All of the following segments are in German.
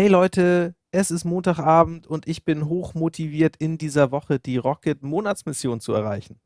Hey Leute, es ist Montagabend und ich bin hochmotiviert in dieser Woche die Rocket-Monatsmission zu erreichen.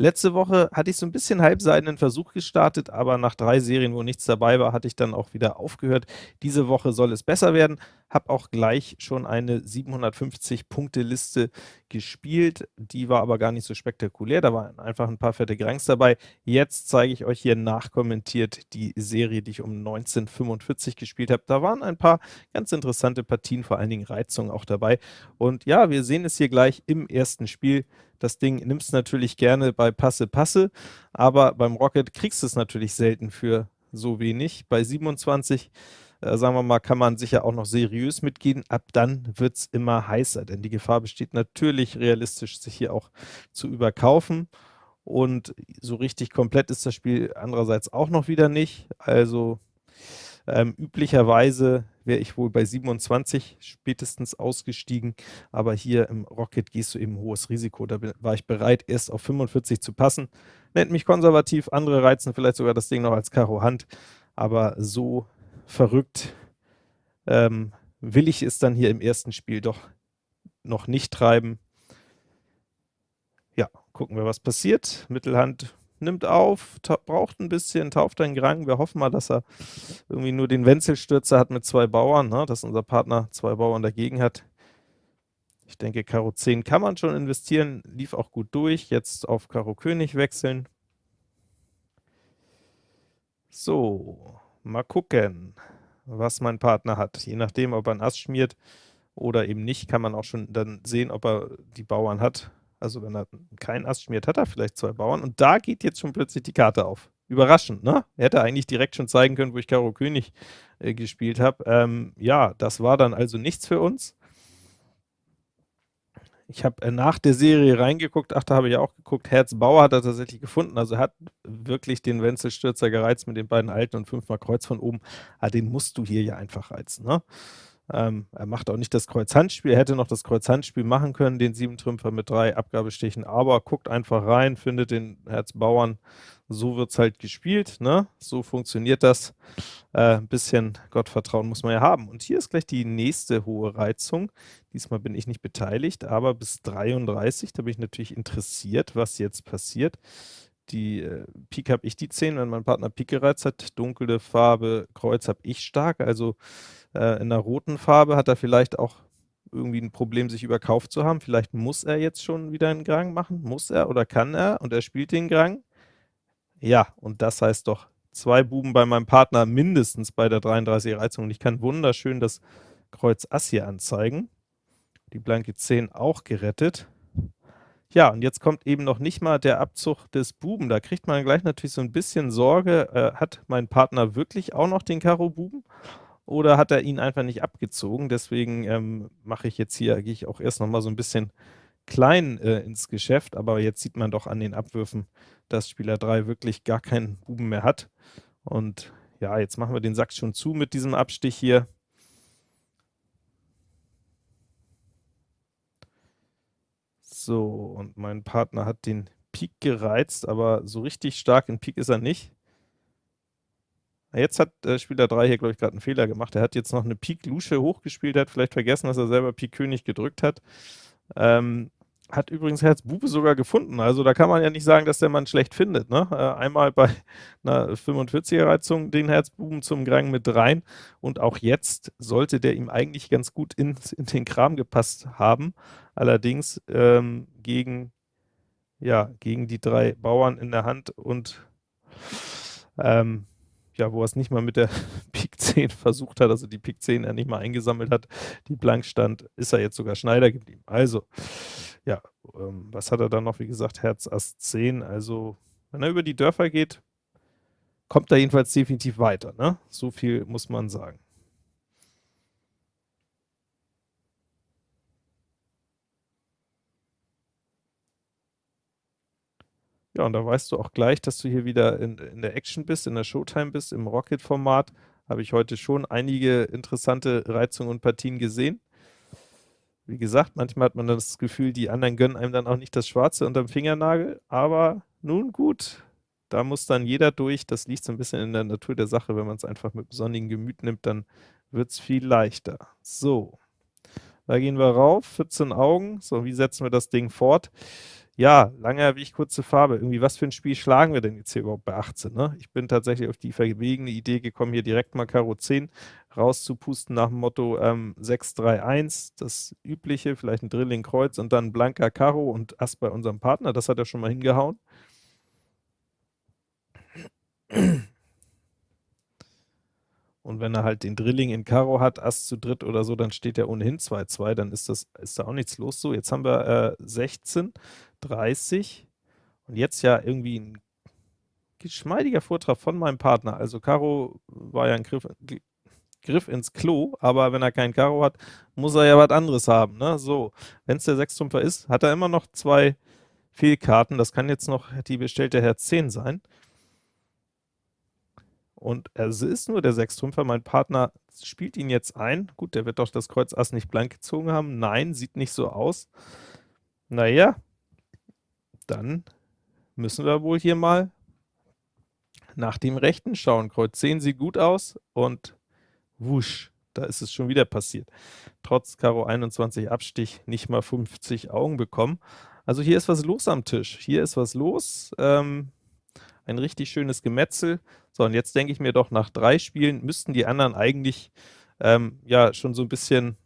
Letzte Woche hatte ich so ein bisschen halbseidenen Versuch gestartet, aber nach drei Serien, wo nichts dabei war, hatte ich dann auch wieder aufgehört. Diese Woche soll es besser werden. Habe auch gleich schon eine 750-Punkte-Liste gespielt. Die war aber gar nicht so spektakulär, da waren einfach ein paar fette Granks dabei. Jetzt zeige ich euch hier nachkommentiert die Serie, die ich um 1945 gespielt habe. Da waren ein paar ganz interessante Partien, vor allen Dingen Reizungen auch dabei. Und ja, wir sehen es hier gleich im ersten Spiel. Das Ding nimmst natürlich gerne bei Passe Passe, aber beim Rocket kriegst du es natürlich selten für so wenig. Bei 27 äh, sagen wir mal, kann man sicher auch noch seriös mitgehen. Ab dann wird es immer heißer, denn die Gefahr besteht natürlich realistisch, sich hier auch zu überkaufen. Und so richtig komplett ist das Spiel andererseits auch noch wieder nicht. Also ähm, üblicherweise wäre ich wohl bei 27 spätestens ausgestiegen, aber hier im Rocket gehst du eben hohes Risiko. Da war ich bereit, erst auf 45 zu passen. Nennt mich konservativ, andere reizen vielleicht sogar das Ding noch als Karo Hand, aber so verrückt ähm, will ich es dann hier im ersten Spiel doch noch nicht treiben. Ja, gucken wir, was passiert. Mittelhand nimmt auf, braucht ein bisschen, tauft einen Grang. Wir hoffen mal, dass er irgendwie nur den Wenzelstürzer hat mit zwei Bauern, ne? dass unser Partner zwei Bauern dagegen hat. Ich denke, Karo 10 kann man schon investieren, lief auch gut durch. Jetzt auf Karo König wechseln. So, mal gucken, was mein Partner hat. Je nachdem, ob er ein Ass schmiert oder eben nicht, kann man auch schon dann sehen, ob er die Bauern hat. Also wenn er keinen Ass schmiert, hat er vielleicht zwei Bauern. Und da geht jetzt schon plötzlich die Karte auf. Überraschend, ne? Er hätte eigentlich direkt schon zeigen können, wo ich Karo König äh, gespielt habe. Ähm, ja, das war dann also nichts für uns. Ich habe äh, nach der Serie reingeguckt, ach, da habe ich auch geguckt, Herz Bauer hat er tatsächlich gefunden, also er hat wirklich den Wenzelstürzer gereizt mit den beiden Alten und fünfmal Kreuz von oben. Ah, den musst du hier ja einfach reizen, ne? Ähm, er macht auch nicht das Kreuz-Handspiel, er hätte noch das Kreuz-Handspiel machen können, den Siebentrümpfer mit drei Abgabestichen, aber guckt einfach rein, findet den Herzbauern, so wird es halt gespielt, ne? so funktioniert das. Äh, ein bisschen Gottvertrauen muss man ja haben. Und hier ist gleich die nächste hohe Reizung. Diesmal bin ich nicht beteiligt, aber bis 33, da bin ich natürlich interessiert, was jetzt passiert. Die äh, Pik habe ich die 10, wenn mein Partner Pik gereizt hat, dunkle Farbe Kreuz habe ich stark, also äh, in der roten Farbe hat er vielleicht auch irgendwie ein Problem, sich überkauft zu haben. Vielleicht muss er jetzt schon wieder einen Grang machen. Muss er oder kann er? Und er spielt den Grang. Ja, und das heißt doch zwei Buben bei meinem Partner mindestens bei der 33 Reizung. Und ich kann wunderschön das Kreuz Ass hier anzeigen. Die blanke 10 auch gerettet. Ja, und jetzt kommt eben noch nicht mal der Abzug des Buben. Da kriegt man gleich natürlich so ein bisschen Sorge. Äh, hat mein Partner wirklich auch noch den Karo Buben? Oder hat er ihn einfach nicht abgezogen? Deswegen ähm, mache ich jetzt hier, gehe ich auch erst noch mal so ein bisschen klein äh, ins Geschäft, aber jetzt sieht man doch an den Abwürfen, dass Spieler 3 wirklich gar keinen Buben mehr hat. Und ja, jetzt machen wir den Sack schon zu mit diesem Abstich hier. So, und mein Partner hat den Pik gereizt, aber so richtig stark in Pik ist er nicht. Jetzt hat äh, Spieler 3 hier, glaube ich, gerade einen Fehler gemacht. Er hat jetzt noch eine Pik Lusche hochgespielt, hat vielleicht vergessen, dass er selber Pik König gedrückt hat. Ähm, hat übrigens Herz Bube sogar gefunden. Also da kann man ja nicht sagen, dass der Mann schlecht findet. Ne? Äh, einmal bei einer 45er-Reizung den Herzbuben zum Grang mit rein und auch jetzt sollte der ihm eigentlich ganz gut in, in den Kram gepasst haben. Allerdings ähm, gegen, ja, gegen die drei Bauern in der Hand und ähm, ja, wo er es nicht mal mit der Pik 10 versucht hat, also die Pik 10 er nicht mal eingesammelt hat, die blank stand, ist er jetzt sogar Schneider geblieben. Also, ja, ähm, was hat er dann noch? Wie gesagt, Herz Ass 10, also wenn er über die Dörfer geht, kommt er jedenfalls definitiv weiter, ne? So viel muss man sagen. Ja, und da weißt du auch gleich, dass du hier wieder in, in der Action bist, in der Showtime bist, im Rocket-Format. Habe ich heute schon einige interessante Reizungen und Partien gesehen. Wie gesagt, manchmal hat man das Gefühl, die anderen gönnen einem dann auch nicht das Schwarze unterm Fingernagel, aber nun gut, da muss dann jeder durch. Das liegt so ein bisschen in der Natur der Sache. Wenn man es einfach mit sonnigen Gemüt nimmt, dann wird's viel leichter. So, da gehen wir rauf, 14 Augen. So, wie setzen wir das Ding fort? Ja, langer Weg, kurze Farbe. Irgendwie, was für ein Spiel schlagen wir denn jetzt hier überhaupt bei 18, ne? Ich bin tatsächlich auf die verwegene Idee gekommen, hier direkt mal Karo 10 rauszupusten nach dem Motto ähm, 6, 3, 1, das übliche, vielleicht ein Drilling Kreuz und dann blanker Karo und Ass bei unserem Partner, das hat er schon mal hingehauen. Und wenn er halt den Drilling in Karo hat, Ass zu dritt oder so, dann steht er ohnehin 2-2, dann ist das ist da auch nichts los. So, jetzt haben wir äh, 16, 30 und jetzt ja irgendwie ein geschmeidiger Vortrag von meinem Partner. Also Karo war ja ein Griff, Griff ins Klo, aber wenn er kein Karo hat, muss er ja was anderes haben. Ne? So, wenn es der Sechstrumpfer ist, hat er immer noch zwei Fehlkarten. Das kann jetzt noch die bestellte Herz 10 sein. Und es ist nur der Sechstrümpfer. Mein Partner spielt ihn jetzt ein. Gut, der wird doch das Kreuz Ass nicht blank gezogen haben. Nein, sieht nicht so aus. Naja, dann müssen wir wohl hier mal nach dem Rechten schauen. Kreuz 10 sieht gut aus und wusch, da ist es schon wieder passiert. Trotz Karo 21 Abstich nicht mal 50 Augen bekommen. Also hier ist was los am Tisch. Hier ist was los. Ähm, ein richtig schönes Gemetzel. So, und jetzt denke ich mir doch, nach drei Spielen müssten die anderen eigentlich ähm, ja schon so ein bisschen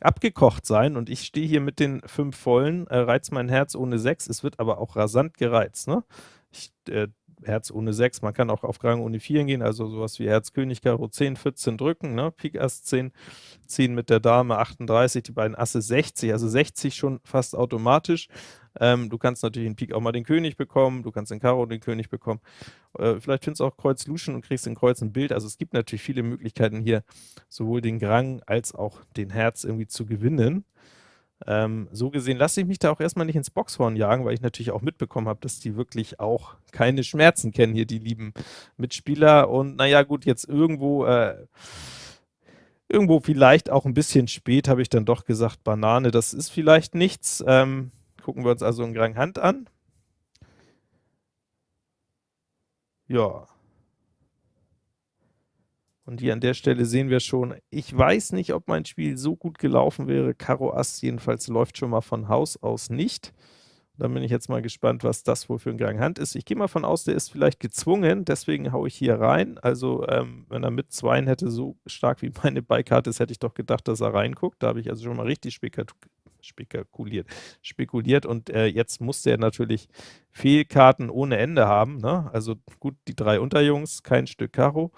abgekocht sein und ich stehe hier mit den fünf Vollen, äh, reiz mein Herz ohne sechs, es wird aber auch rasant gereizt. Ne? Ich äh, Herz ohne 6, man kann auch auf Kragen ohne 4 gehen, also sowas wie Herz König, Karo 10, 14 drücken, ne? Pik Ass 10, ziehen mit der Dame 38, die beiden Asse 60, also 60 schon fast automatisch. Ähm, du kannst natürlich in Pik auch mal den König bekommen, du kannst in Karo den König bekommen. Äh, vielleicht findest du auch Kreuz Luschen und kriegst in Kreuz ein Bild. Also es gibt natürlich viele Möglichkeiten hier, sowohl den Grang als auch den Herz irgendwie zu gewinnen. Ähm, so gesehen lasse ich mich da auch erstmal nicht ins Boxhorn jagen, weil ich natürlich auch mitbekommen habe, dass die wirklich auch keine Schmerzen kennen hier, die lieben Mitspieler. Und naja, gut, jetzt irgendwo, äh, irgendwo vielleicht auch ein bisschen spät habe ich dann doch gesagt, Banane, das ist vielleicht nichts. Ähm, gucken wir uns also einen Grand Hand an. Ja, und hier an der Stelle sehen wir schon, ich weiß nicht, ob mein Spiel so gut gelaufen wäre. Karo Ass jedenfalls läuft schon mal von Haus aus nicht. Dann bin ich jetzt mal gespannt, was das wohl für ein Gang Hand ist. Ich gehe mal von aus, der ist vielleicht gezwungen, deswegen haue ich hier rein. Also ähm, wenn er mit Zweien hätte, so stark wie meine Beikarte ist, hätte ich doch gedacht, dass er reinguckt. Da habe ich also schon mal richtig spekuliert. spekuliert und äh, jetzt musste er natürlich Fehlkarten ohne Ende haben. Ne? Also gut, die drei Unterjungs, kein Stück Karo.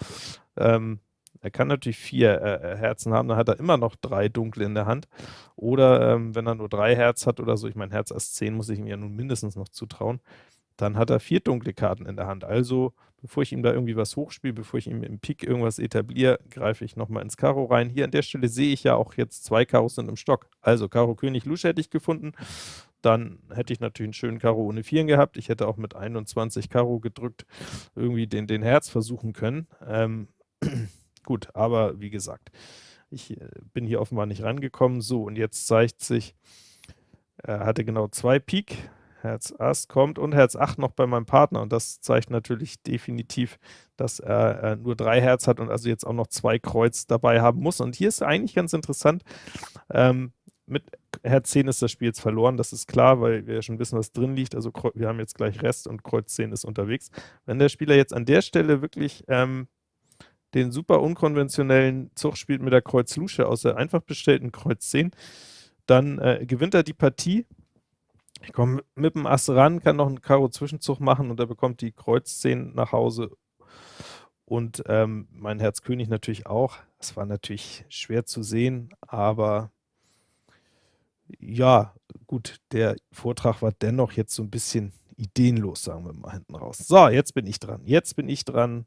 Ähm, er kann natürlich vier äh, äh, Herzen haben, dann hat er immer noch drei dunkle in der Hand. Oder ähm, wenn er nur drei Herz hat oder so, ich meine, Herz Ass 10 muss ich ihm ja nun mindestens noch zutrauen, dann hat er vier dunkle Karten in der Hand. Also, bevor ich ihm da irgendwie was hochspiele, bevor ich ihm im Pik irgendwas etabliere, greife ich nochmal ins Karo rein. Hier an der Stelle sehe ich ja auch jetzt zwei Karos sind im Stock. Also Karo König Lusche hätte ich gefunden. Dann hätte ich natürlich einen schönen Karo ohne Vieren gehabt. Ich hätte auch mit 21 Karo gedrückt irgendwie den, den Herz versuchen können. Ähm, Gut, aber wie gesagt, ich äh, bin hier offenbar nicht rangekommen. So, und jetzt zeigt sich, er hatte genau zwei Pik, Herz Ass kommt und Herz 8 noch bei meinem Partner und das zeigt natürlich definitiv, dass er äh, nur drei Herz hat und also jetzt auch noch zwei Kreuz dabei haben muss. Und hier ist eigentlich ganz interessant, ähm, mit Herz 10 ist das Spiel jetzt verloren, das ist klar, weil wir ja schon wissen, was drin liegt, also wir haben jetzt gleich Rest und Kreuz 10 ist unterwegs. Wenn der Spieler jetzt an der Stelle wirklich ähm, den super unkonventionellen Zug spielt mit der Kreuz Lusche aus der einfach bestellten Kreuz 10, dann äh, gewinnt er die Partie. Ich komme mit dem Ass ran, kann noch einen Karo-Zwischenzug machen und er bekommt die Kreuz 10 nach Hause und ähm, mein Herz König natürlich auch. Es war natürlich schwer zu sehen, aber ja, gut, der Vortrag war dennoch jetzt so ein bisschen ideenlos, sagen wir mal hinten raus. So, jetzt bin ich dran. Jetzt bin ich dran.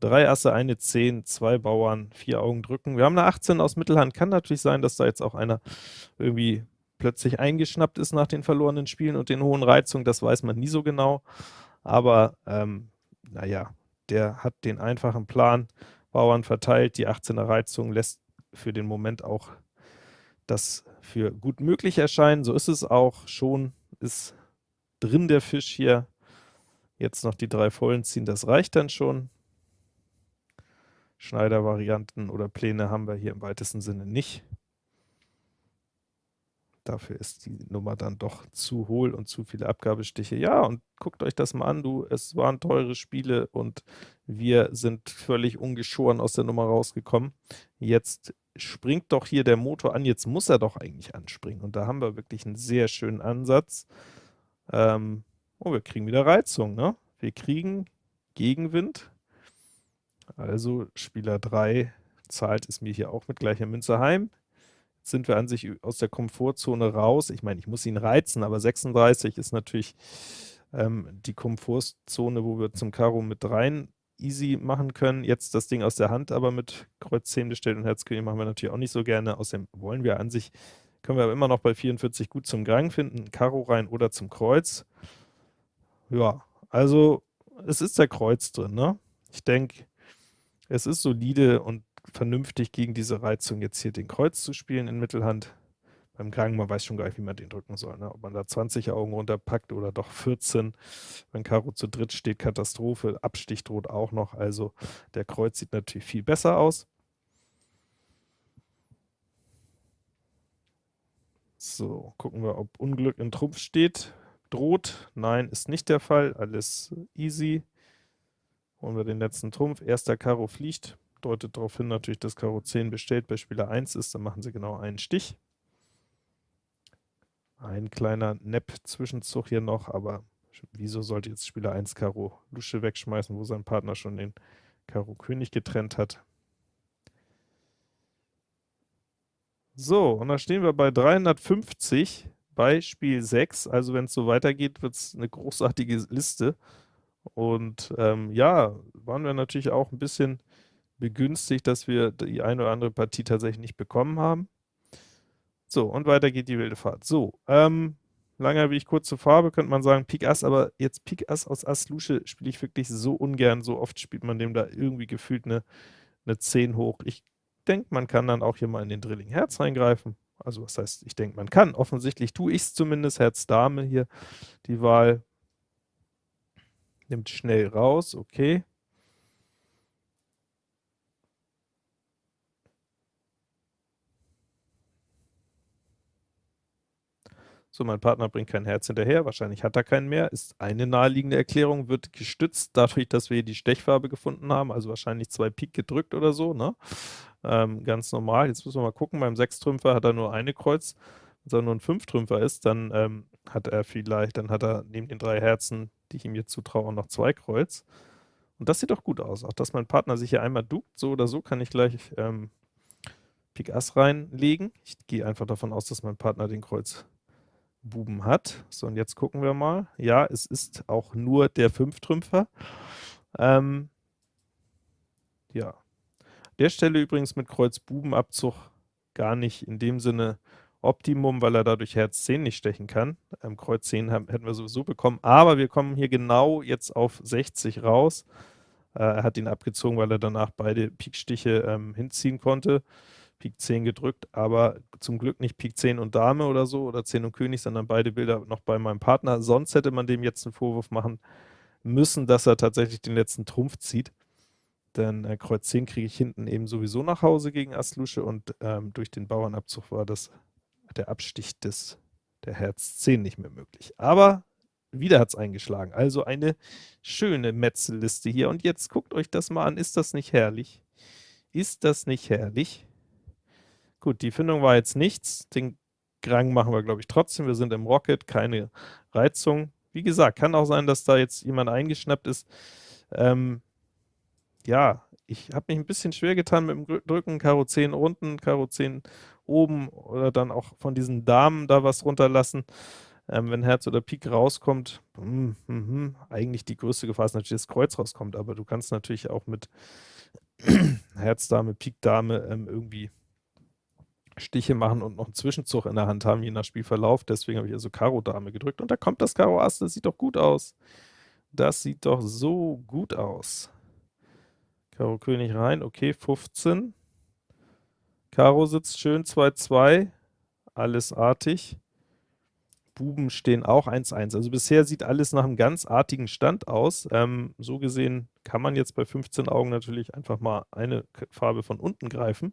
Drei Asse, eine 10, zwei Bauern, vier Augen drücken. Wir haben eine 18 aus Mittelhand. Kann natürlich sein, dass da jetzt auch einer irgendwie plötzlich eingeschnappt ist nach den verlorenen Spielen und den hohen Reizungen. Das weiß man nie so genau. Aber ähm, naja, der hat den einfachen Plan. Bauern verteilt, die 18er Reizung lässt für den Moment auch das für gut möglich erscheinen. So ist es auch. Schon ist drin der Fisch hier. Jetzt noch die drei Vollen ziehen, das reicht dann schon. Schneider-Varianten oder Pläne haben wir hier im weitesten Sinne nicht. Dafür ist die Nummer dann doch zu hohl und zu viele Abgabestiche. Ja, und guckt euch das mal an, du, es waren teure Spiele und wir sind völlig ungeschoren aus der Nummer rausgekommen. Jetzt springt doch hier der Motor an, jetzt muss er doch eigentlich anspringen. Und da haben wir wirklich einen sehr schönen Ansatz. Ähm, oh, wir kriegen wieder Reizung, ne? Wir kriegen Gegenwind. Also Spieler 3 zahlt es mir hier auch mit gleicher Münze heim. Jetzt sind wir an sich aus der Komfortzone raus. Ich meine, ich muss ihn reizen, aber 36 ist natürlich ähm, die Komfortzone, wo wir zum Karo mit rein easy machen können. Jetzt das Ding aus der Hand, aber mit Kreuz 10 bestellt und Herz König machen wir natürlich auch nicht so gerne. Außerdem wollen wir an sich, können wir aber immer noch bei 44 gut zum Gang finden, Karo rein oder zum Kreuz. Ja, also es ist der Kreuz drin, ne? Ich denke, es ist solide und vernünftig gegen diese Reizung jetzt hier den Kreuz zu spielen in Mittelhand. Beim Gang, man weiß schon gar nicht, wie man den drücken soll. Ne? Ob man da 20 Augen runterpackt oder doch 14. Wenn Karo zu dritt steht, Katastrophe. Abstich droht auch noch. Also der Kreuz sieht natürlich viel besser aus. So, gucken wir, ob Unglück in Trumpf steht. Droht. Nein, ist nicht der Fall. Alles easy. Holen wir den letzten Trumpf. Erster Karo fliegt. Deutet darauf hin natürlich, dass Karo 10 bestellt bei Spieler 1 ist. Dann machen sie genau einen Stich. Ein kleiner Nepp-Zwischenzug hier noch, aber wieso sollte jetzt Spieler 1 Karo Lusche wegschmeißen, wo sein Partner schon den Karo König getrennt hat? So, und da stehen wir bei 350 bei Spiel 6. Also wenn es so weitergeht, wird es eine großartige Liste. Und ähm, ja, waren wir natürlich auch ein bisschen begünstigt, dass wir die eine oder andere Partie tatsächlich nicht bekommen haben. So, und weiter geht die wilde Fahrt. So, ähm, lange wie ich kurze Farbe, könnte man sagen Pik Ass, aber jetzt Pik Ass aus Ass Lusche spiele ich wirklich so ungern, so oft spielt man dem da irgendwie gefühlt eine, eine 10 hoch. Ich denke, man kann dann auch hier mal in den Drilling Herz reingreifen. Also was heißt, ich denke, man kann. Offensichtlich tue ich es zumindest. Herz Dame hier, die Wahl nimmt schnell raus, okay. So, mein Partner bringt kein Herz hinterher, wahrscheinlich hat er keinen mehr, ist eine naheliegende Erklärung, wird gestützt dadurch, dass wir die Stechfarbe gefunden haben, also wahrscheinlich zwei Pik gedrückt oder so, ne? Ähm, ganz normal. Jetzt müssen wir mal gucken, beim Sechstrümpfer hat er nur eine Kreuz, wenn er nur ein Fünftrümpfer ist, dann ähm, hat er vielleicht, dann hat er neben den drei Herzen, die ich ihm jetzt zutraue, auch noch zwei Kreuz. Und das sieht doch gut aus, auch dass mein Partner sich hier einmal duckt, so oder so kann ich gleich ähm, Pik Ass reinlegen. Ich gehe einfach davon aus, dass mein Partner den Kreuz Buben hat. So, und jetzt gucken wir mal. Ja, es ist auch nur der Fünftrümpfer. Ähm, ja. Der Stelle übrigens mit Kreuz Bubenabzug gar nicht in dem Sinne Optimum, weil er dadurch Herz 10 nicht stechen kann. Ähm, Kreuz 10 haben, hätten wir sowieso bekommen, aber wir kommen hier genau jetzt auf 60 raus. Äh, er hat ihn abgezogen, weil er danach beide Pikstiche ähm, hinziehen konnte. Pik 10 gedrückt, aber zum Glück nicht Pik 10 und Dame oder so oder 10 und König, sondern beide Bilder noch bei meinem Partner. Sonst hätte man dem jetzt einen Vorwurf machen müssen, dass er tatsächlich den letzten Trumpf zieht. Denn äh, Kreuz 10 kriege ich hinten eben sowieso nach Hause gegen Ass Lusche und ähm, durch den Bauernabzug war das der Abstich des der Herz 10 nicht mehr möglich. Aber wieder hat es eingeschlagen. Also eine schöne Metzelliste hier. Und jetzt guckt euch das mal an. Ist das nicht herrlich? Ist das nicht herrlich? Gut, die Findung war jetzt nichts. Den Grang machen wir, glaube ich, trotzdem. Wir sind im Rocket, keine Reizung. Wie gesagt, kann auch sein, dass da jetzt jemand eingeschnappt ist. Ähm, ja, ich habe mich ein bisschen schwer getan mit dem Drücken, Karo 10 unten, Karo 10 oben oder dann auch von diesen Damen da was runterlassen. Ähm, wenn Herz oder Pik rauskommt, mh, mh, mh, eigentlich die größte Gefahr ist natürlich, dass Kreuz rauskommt, aber du kannst natürlich auch mit Herz, Dame, Pik, Dame ähm, irgendwie Stiche machen und noch einen Zwischenzug in der Hand haben, je nach Spielverlauf. Deswegen habe ich also Karo Dame gedrückt. Und da kommt das Karo Ass, das sieht doch gut aus. Das sieht doch so gut aus. Karo König rein, okay, 15. Karo sitzt schön 2-2, alles artig. Buben stehen auch 1-1. Also bisher sieht alles nach einem ganz artigen Stand aus. Ähm, so gesehen kann man jetzt bei 15 Augen natürlich einfach mal eine Farbe von unten greifen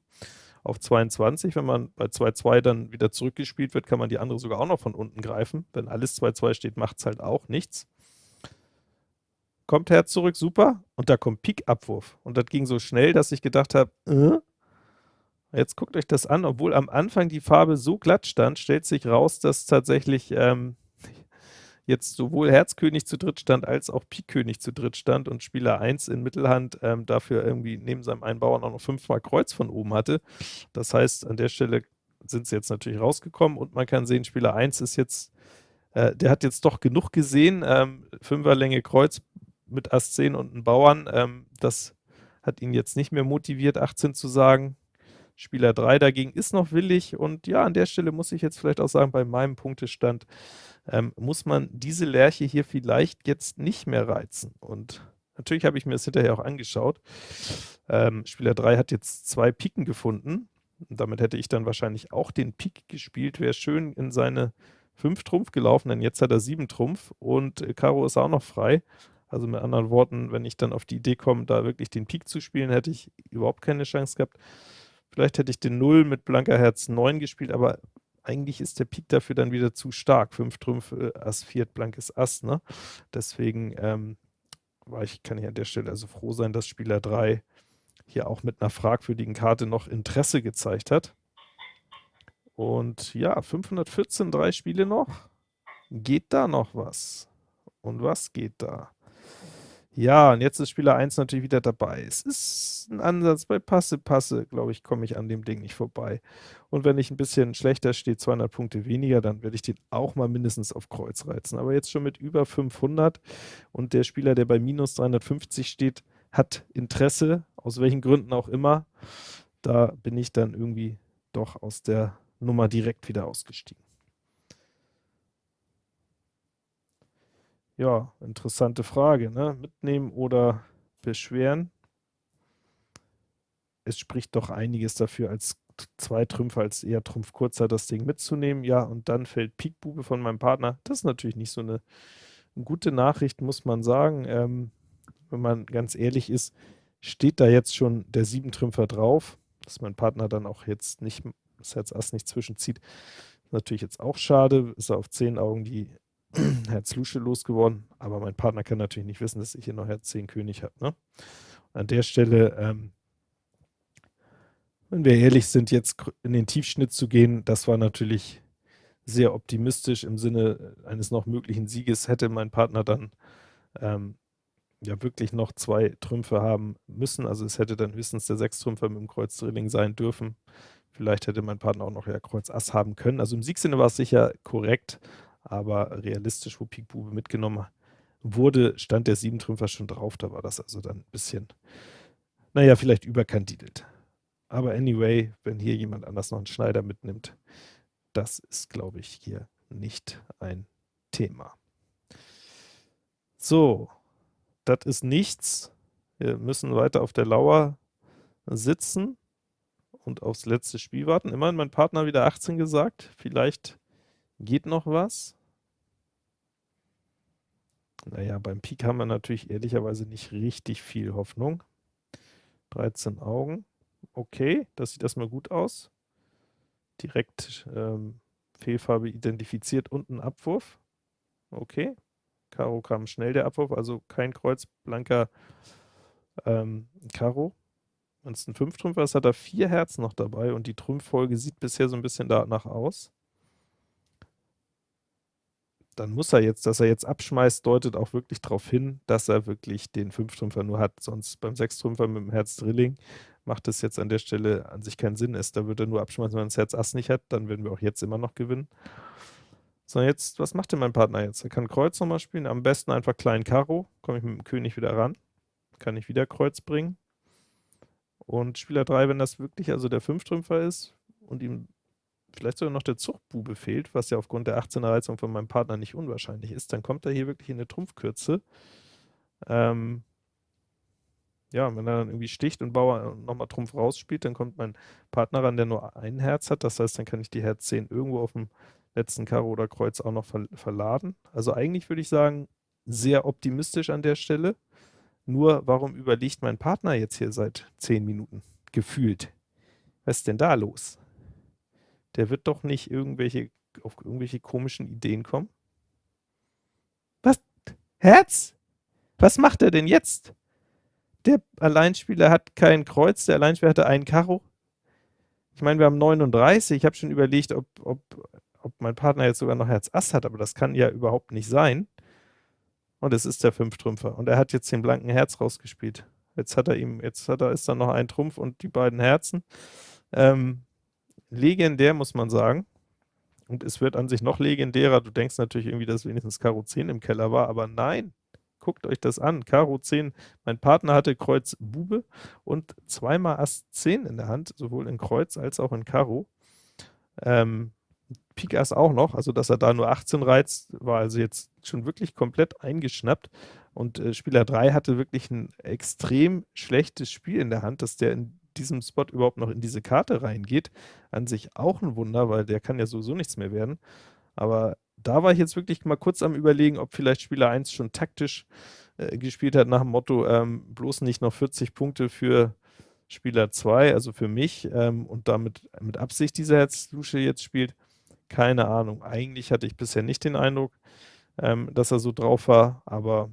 auf 22. Wenn man bei 2-2 dann wieder zurückgespielt wird, kann man die andere sogar auch noch von unten greifen. Wenn alles 2-2 steht, macht es halt auch nichts. Kommt Herz zurück, super. Und da kommt Pik-Abwurf. Und das ging so schnell, dass ich gedacht habe, äh, jetzt guckt euch das an. Obwohl am Anfang die Farbe so glatt stand, stellt sich raus, dass tatsächlich ähm, jetzt sowohl Herzkönig zu dritt stand, als auch Pik-König zu dritt stand und Spieler 1 in Mittelhand ähm, dafür irgendwie neben seinem Einbauern auch noch fünfmal Kreuz von oben hatte. Das heißt, an der Stelle sind sie jetzt natürlich rausgekommen und man kann sehen, Spieler 1 ist jetzt, äh, der hat jetzt doch genug gesehen, ähm, Fünferlänge Kreuz mit Ass 10 und einem Bauern, ähm, das hat ihn jetzt nicht mehr motiviert, 18 zu sagen. Spieler 3 dagegen ist noch willig und ja, an der Stelle muss ich jetzt vielleicht auch sagen, bei meinem Punktestand ähm, muss man diese Lerche hier vielleicht jetzt nicht mehr reizen. Und natürlich habe ich mir das hinterher auch angeschaut. Ähm, Spieler 3 hat jetzt zwei Piken gefunden. Und damit hätte ich dann wahrscheinlich auch den Pik gespielt, wäre schön in seine 5 Trumpf gelaufen, denn jetzt hat er 7 Trumpf und äh, Karo ist auch noch frei. Also mit anderen Worten, wenn ich dann auf die Idee komme, da wirklich den Pik zu spielen, hätte ich überhaupt keine Chance gehabt. Vielleicht hätte ich den 0 mit blanker Herz 9 gespielt, aber eigentlich ist der Pik dafür dann wieder zu stark. 5 Trümpf, äh, Ass, Viert, blankes Ass. Ne? Deswegen ähm, war ich, kann ich an der Stelle also froh sein, dass Spieler 3 hier auch mit einer fragwürdigen Karte noch Interesse gezeigt hat. Und ja, 514, drei Spiele noch. Geht da noch was? Und was geht da? Ja, und jetzt ist Spieler 1 natürlich wieder dabei. Es ist ein Ansatz bei Passe, Passe, glaube ich, komme ich an dem Ding nicht vorbei. Und wenn ich ein bisschen schlechter stehe, 200 Punkte weniger, dann werde ich den auch mal mindestens auf Kreuz reizen. Aber jetzt schon mit über 500 und der Spieler, der bei minus 350 steht, hat Interesse, aus welchen Gründen auch immer. Da bin ich dann irgendwie doch aus der Nummer direkt wieder ausgestiegen. Ja, interessante Frage, ne? Mitnehmen oder beschweren? Es spricht doch einiges dafür, als zwei Trümpfe, als eher Trumpf kurzer das Ding mitzunehmen. Ja, und dann fällt Pikbube von meinem Partner. Das ist natürlich nicht so eine, gute Nachricht, muss man sagen. Ähm, wenn man ganz ehrlich ist, steht da jetzt schon der Siebentrümpfer drauf, dass mein Partner dann auch jetzt nicht das Herz Ass nicht zwischenzieht. Natürlich jetzt auch schade, ist er auf zehn Augen die Herz Lusche losgeworden, aber mein Partner kann natürlich nicht wissen, dass ich hier noch Herz 10 König habe. Ne? An der Stelle, ähm, wenn wir ehrlich sind, jetzt in den Tiefschnitt zu gehen, das war natürlich sehr optimistisch im Sinne eines noch möglichen Sieges, hätte mein Partner dann ähm, ja wirklich noch zwei Trümpfe haben müssen, also es hätte dann höchstens der Sechstrümpfer mit dem Kreuz Drilling sein dürfen. Vielleicht hätte mein Partner auch noch ja Kreuz Ass haben können. Also im Siegsinne war es sicher korrekt, aber realistisch, wo Pik Bube mitgenommen wurde, stand der Siebentrümpfer schon drauf, da war das also dann ein bisschen, naja, vielleicht überkandidelt. Aber anyway, wenn hier jemand anders noch einen Schneider mitnimmt, das ist, glaube ich, hier nicht ein Thema. So, das ist nichts. Wir müssen weiter auf der Lauer sitzen und aufs letzte Spiel warten. Immerhin mein Partner wieder 18 gesagt. Vielleicht geht noch was. Naja, beim Pik haben wir natürlich ehrlicherweise nicht richtig viel Hoffnung. 13 Augen. Okay, das sieht erstmal gut aus. Direkt ähm, Fehlfarbe identifiziert und ein Abwurf. Okay. Karo kam schnell der Abwurf, also kein Kreuz, blanker ähm, Karo. Wenn es ein Fünftrümpfer ist, hat er vier Herzen noch dabei und die Trümpffolge sieht bisher so ein bisschen danach aus dann muss er jetzt, dass er jetzt abschmeißt, deutet auch wirklich darauf hin, dass er wirklich den Fünftrümpfer nur hat. Sonst beim Sechstrümpfer mit dem Herz Drilling macht es jetzt an der Stelle an sich keinen Sinn. Ist. Da würde er nur abschmeißen, wenn er das Herz Ass nicht hat. Dann würden wir auch jetzt immer noch gewinnen. So, jetzt, was macht denn mein Partner jetzt? Er kann Kreuz nochmal spielen. Am besten einfach klein Karo. Komme ich mit dem König wieder ran. Kann ich wieder Kreuz bringen. Und Spieler 3, wenn das wirklich also der Fünftrümpfer ist und ihm vielleicht sogar noch der Zuchtbube fehlt, was ja aufgrund der 18er Reizung von meinem Partner nicht unwahrscheinlich ist, dann kommt er hier wirklich in eine Trumpfkürze. Ähm, ja, wenn er dann irgendwie sticht und Bauer nochmal Trumpf rausspielt, dann kommt mein Partner ran, der nur ein Herz hat. Das heißt, dann kann ich die Herz 10 irgendwo auf dem letzten Karo oder Kreuz auch noch ver verladen. Also eigentlich würde ich sagen, sehr optimistisch an der Stelle. Nur, warum überlegt mein Partner jetzt hier seit 10 Minuten? Gefühlt. Was ist denn da los? Der wird doch nicht irgendwelche, auf irgendwelche komischen Ideen kommen. Was? Herz? Was macht er denn jetzt? Der Alleinspieler hat kein Kreuz, der Alleinspieler hatte einen Karo. Ich meine, wir haben 39. Ich habe schon überlegt, ob, ob, ob mein Partner jetzt sogar noch Herz Ass hat, aber das kann ja überhaupt nicht sein. Und es ist der Fünftrümpfer. Und er hat jetzt den blanken Herz rausgespielt. Jetzt hat er ihm, jetzt hat er, ist da noch ein Trumpf und die beiden Herzen. Ähm, legendär, muss man sagen. Und es wird an sich noch legendärer. Du denkst natürlich irgendwie, dass wenigstens Karo 10 im Keller war, aber nein, guckt euch das an. Karo 10, mein Partner hatte Kreuz Bube und zweimal Ass 10 in der Hand, sowohl in Kreuz als auch in Karo. Ähm, Pik Ass auch noch, also dass er da nur 18 reizt, war also jetzt schon wirklich komplett eingeschnappt. Und äh, Spieler 3 hatte wirklich ein extrem schlechtes Spiel in der Hand, dass der in diesem Spot überhaupt noch in diese Karte reingeht. An sich auch ein Wunder, weil der kann ja sowieso nichts mehr werden. Aber da war ich jetzt wirklich mal kurz am überlegen, ob vielleicht Spieler 1 schon taktisch äh, gespielt hat, nach dem Motto, ähm, bloß nicht noch 40 Punkte für Spieler 2, also für mich, ähm, und damit mit Absicht diese Herzlusche jetzt spielt. Keine Ahnung. Eigentlich hatte ich bisher nicht den Eindruck, ähm, dass er so drauf war, aber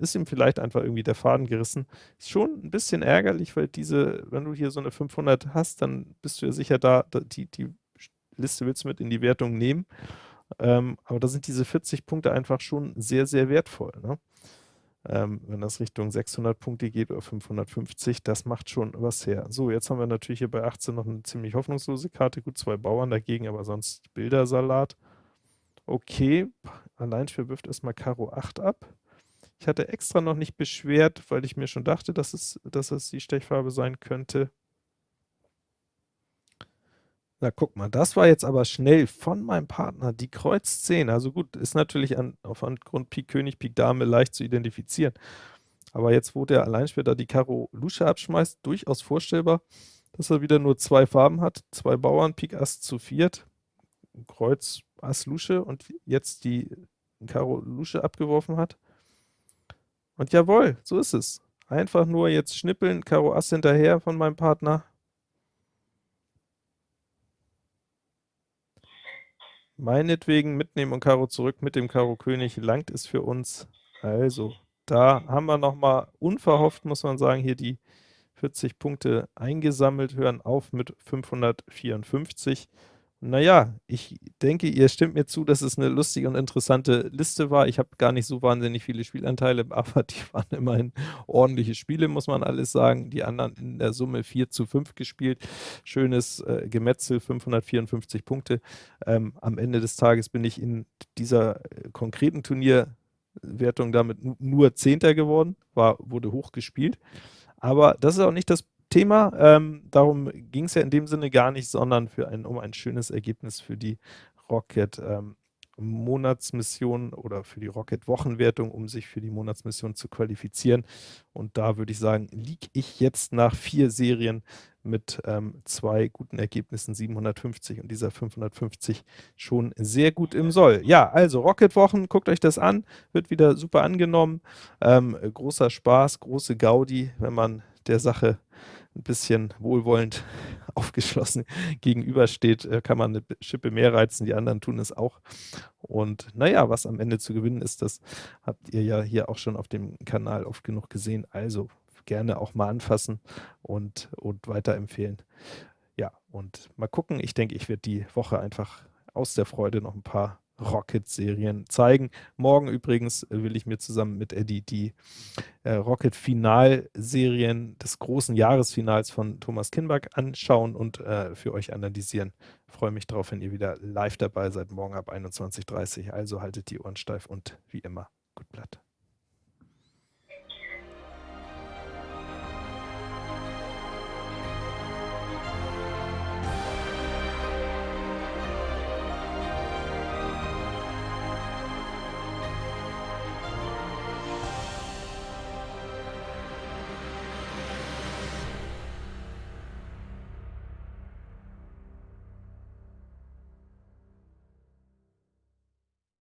ist ihm vielleicht einfach irgendwie der Faden gerissen. Ist schon ein bisschen ärgerlich, weil diese, wenn du hier so eine 500 hast, dann bist du ja sicher da, die, die Liste willst du mit in die Wertung nehmen. Ähm, aber da sind diese 40 Punkte einfach schon sehr, sehr wertvoll. Ne? Ähm, wenn das Richtung 600 Punkte geht oder 550, das macht schon was her. So, jetzt haben wir natürlich hier bei 18 noch eine ziemlich hoffnungslose Karte. Gut, zwei Bauern dagegen, aber sonst Bildersalat. Okay, Alleinspiel wirft erstmal Karo 8 ab. Ich hatte extra noch nicht beschwert, weil ich mir schon dachte, dass es, dass es die Stechfarbe sein könnte. Na, guck mal, das war jetzt aber schnell von meinem Partner, die Kreuz 10. Also gut, ist natürlich an, auf Grund Pik König, Pik Dame leicht zu identifizieren. Aber jetzt, wo der Alleinspieler die Karo Lusche abschmeißt, durchaus vorstellbar, dass er wieder nur zwei Farben hat. Zwei Bauern, Pik Ass zu viert, Kreuz Ass Lusche und jetzt die Karo Lusche abgeworfen hat. Und jawohl, so ist es. Einfach nur jetzt schnippeln, Karo Ass hinterher von meinem Partner. Meinetwegen mitnehmen und Karo zurück mit dem Karo König langt es für uns. Also, da haben wir nochmal unverhofft, muss man sagen, hier die 40 Punkte eingesammelt, hören auf mit 554. Naja, ich denke, ihr stimmt mir zu, dass es eine lustige und interessante Liste war. Ich habe gar nicht so wahnsinnig viele Spielanteile, aber die waren immerhin ordentliche Spiele, muss man alles sagen. Die anderen in der Summe 4 zu 5 gespielt. Schönes äh, Gemetzel, 554 Punkte. Ähm, am Ende des Tages bin ich in dieser äh, konkreten Turnierwertung damit nur Zehnter geworden, war, wurde hoch gespielt. Aber das ist auch nicht das Thema. Ähm, darum ging es ja in dem Sinne gar nicht, sondern für ein, um ein schönes Ergebnis für die Rocket ähm, Monatsmission oder für die Rocket Wochenwertung, um sich für die Monatsmission zu qualifizieren. Und da würde ich sagen, liege ich jetzt nach vier Serien mit ähm, zwei guten Ergebnissen, 750 und dieser 550, schon sehr gut im Soll. Ja, also Rocket-Wochen, guckt euch das an, wird wieder super angenommen. Ähm, großer Spaß, große Gaudi, wenn man der Sache ein bisschen wohlwollend aufgeschlossen gegenübersteht, äh, kann man eine Schippe mehr reizen, die anderen tun es auch. Und naja, was am Ende zu gewinnen ist, das habt ihr ja hier auch schon auf dem Kanal oft genug gesehen. Also gerne auch mal anfassen und, und weiterempfehlen. Ja, und mal gucken. Ich denke, ich werde die Woche einfach aus der Freude noch ein paar Rocket-Serien zeigen. Morgen übrigens will ich mir zusammen mit Eddie die äh, Rocket-Final-Serien des großen Jahresfinals von Thomas Kinbach anschauen und äh, für euch analysieren. Freue mich darauf, wenn ihr wieder live dabei seid, morgen ab 21.30 Uhr. Also haltet die Ohren steif und wie immer, gut Blatt.